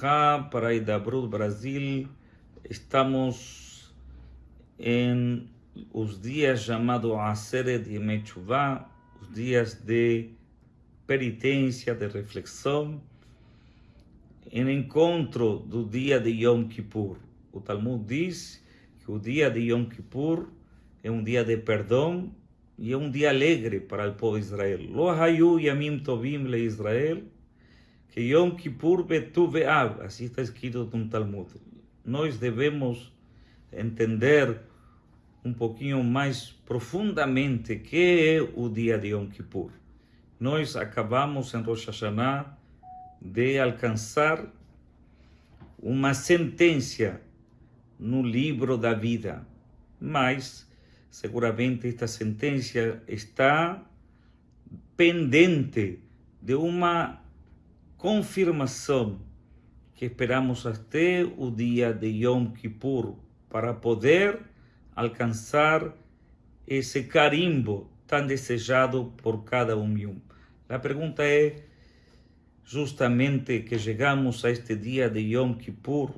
Ubraha para Idabrut Brasil. Estamos em os dias chamados Aseret Yemei Tshuva, os dias de penitência, de reflexão, em encontro do dia de Yom Kippur. O Talmud diz que o dia de Yom Kippur é um dia de perdão e é um dia alegre para o povo de Israel. Lo hayu yamim tovim le Israel, que Yom Kippur betu ve'av, assim está escrito no Talmud. Nós devemos entender um pouquinho mais profundamente que é o dia de Yom Kippur. Nós acabamos em Rosh Hashanah de alcançar uma sentença no livro da vida, mas seguramente esta sentença está pendente de uma confirmação que esperamos até o dia de Yom Kippur para poder alcançar esse carimbo tão desejado por cada um e um. A pergunta é justamente que chegamos a este dia de Yom Kippur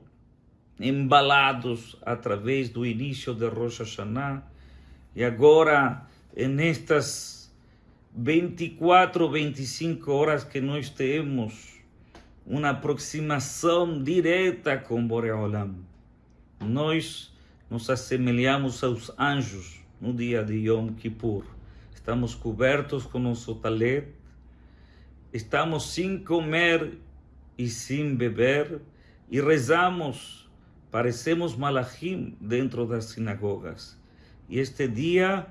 embalados através do início de Rosh Hashanah e agora nestas 24, 25 horas que nós temos uma aproximação direta com Boreolam. Nós nos assemelhamos aos anjos no dia de Yom Kippur. Estamos cobertos com nosso talet, estamos sem comer e sem beber e rezamos, parecemos malachim dentro das sinagogas. E este dia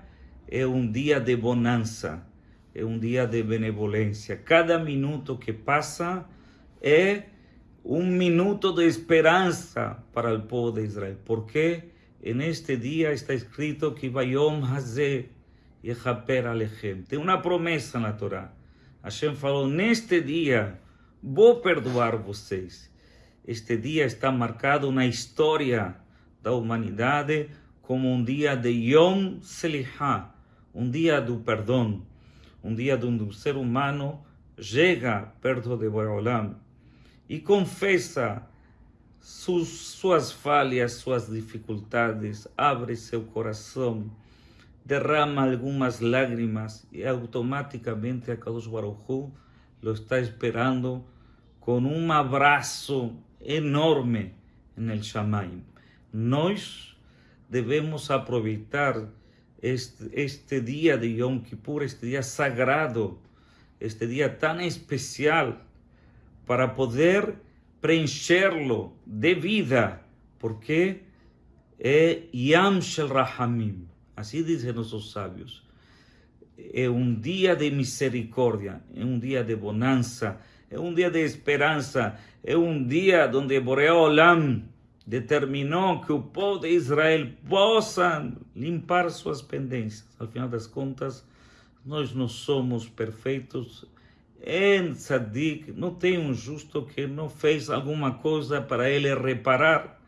é um dia de bonança, é um dia de benevolência. Cada minuto que passa é um minuto de esperança para o povo de Israel. Porque neste dia está escrito que Bayom Hazeh Yechaper Alechem. Tem uma promessa na Torá. Hashem falou, neste dia vou perdoar vocês. Este dia está marcado na história da humanidade como um dia de Yom Selihah, um dia do perdão, um dia onde o ser humano chega perto de Boreolam e confessa suas, suas falhas, suas dificuldades, abre seu coração, derrama algumas lágrimas e automaticamente a Kadosh Baruch Hu lo está esperando com um abraço enorme no Shamaim. Nós devemos aproveitar este, este dia de Yom Kippur, este dia sagrado, este dia tão especial, para poder preencherlo de vida, porque é Yam Shel Rahamim, assim dizem nossos sábios. É um dia de misericórdia, é um dia de bonança, é um dia de esperança, é um dia onde Boreal Olam determinou que o povo de Israel possa limpar suas pendências. Al final das contas, nós não somos perfeitos, em Tzadik não tem um justo que não fez alguma coisa para ele reparar.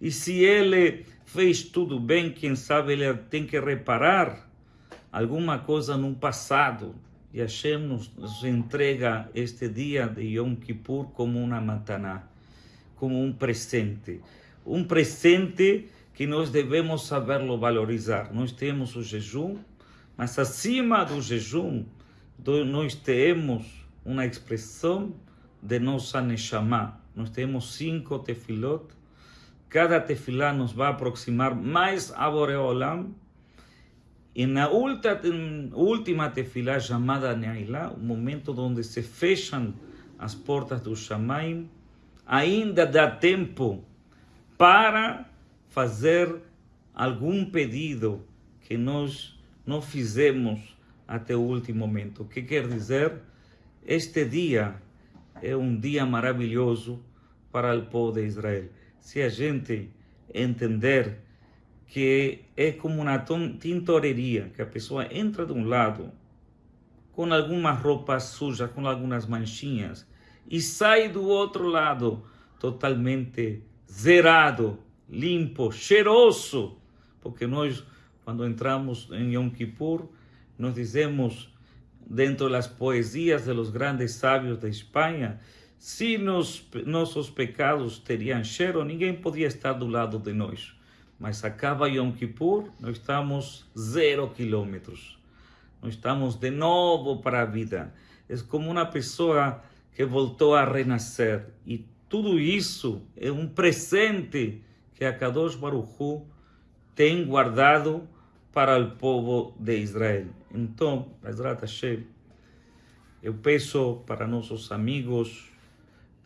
E se ele fez tudo bem, quem sabe ele tem que reparar alguma coisa no passado. E Hashem nos, nos entrega este dia de Yom Kippur como uma mataná, como um presente. Um presente que nós devemos saberlo valorizar. Nós temos o jejum, mas acima do jejum, nós temos uma expressão de nossa Neshama. Nós temos cinco tefilot. Cada tefilá nos vai aproximar mais a Boreolam. E na última tefilá chamada Neilá, o momento onde se fecham as portas do Shamaim, ainda dá tempo para fazer algum pedido que nós não fizemos até o último momento. O que quer dizer? Este dia é um dia maravilhoso para o povo de Israel. Se a gente entender que é como uma tintoreria, que a pessoa entra de um lado com alguma roupa suja, com algumas manchinhas, e sai do outro lado totalmente zerado, limpo, cheiroso, porque nós, quando entramos em Yom Kippur, nos dizemos dentro das poesias de los grandes sábios de Espanha Se nos, nossos pecados teriam cheiro, ninguém podia estar do lado de nós. Mas acaba Yom Kippur, nós estamos zero quilômetros. Nós estamos de novo para a vida. É como uma pessoa que voltou a renascer. E tudo isso é um presente que a Kadosh Baruch Hu tem guardado para o povo de Israel. Então, eu peço para nossos amigos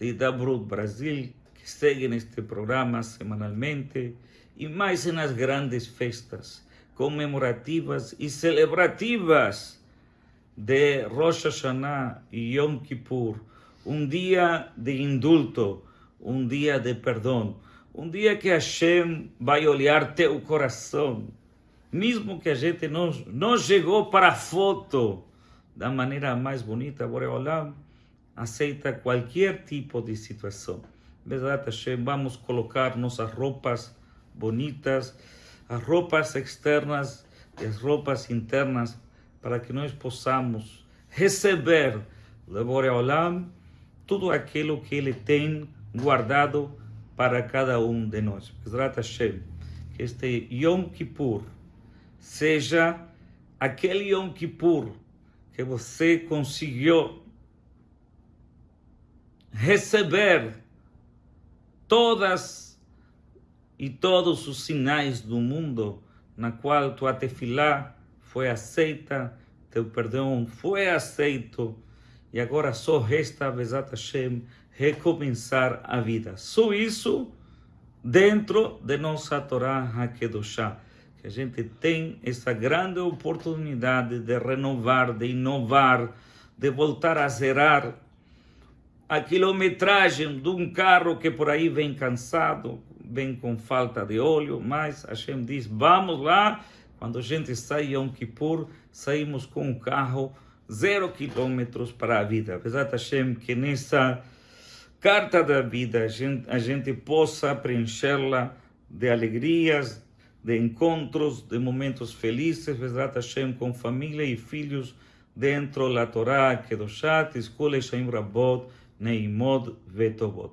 de Dabrut Brasil que seguem este programa semanalmente e mais nas grandes festas comemorativas e celebrativas de Rosh Hashanah e Yom Kippur, um dia de indulto, um dia de perdão, um dia que Hashem vai olhar teu coração, mesmo que a gente não, não chegou para a foto. Da maneira mais bonita, Boreolam aceita qualquer tipo de situação. Verdade, Hashem, vamos colocar nossas roupas bonitas, as roupas externas e as roupas internas, para que nós possamos receber Boreolam tudo aquilo que Ele tem guardado para cada um de nós. Que este Yom Kippur seja aquele Yom Kippur que você conseguiu receber todas e todos os sinais do mundo na qual tua tefilá foi aceita, teu perdão foi aceito, e agora só resta, Bezat Hashem, recomeçar a vida. Só isso dentro de nossa Torá HaKedoshá, que a gente tem essa grande oportunidade de renovar, de inovar, de voltar a zerar a quilometragem de um carro que por aí vem cansado, vem com falta de óleo, mas gente diz, vamos lá, quando a gente sai Yom Kippur, saímos com um carro zero quilômetros para a vida. Apesar Hashem que nessa carta da vida a gente, a gente possa preenchê-la de alegrias, de encontros, de momentos felizes, Bezrat Hashem, com família e filhos dentro da Torá, Kedoshat, Escola Shaim Rabot, Neimod Vetovot.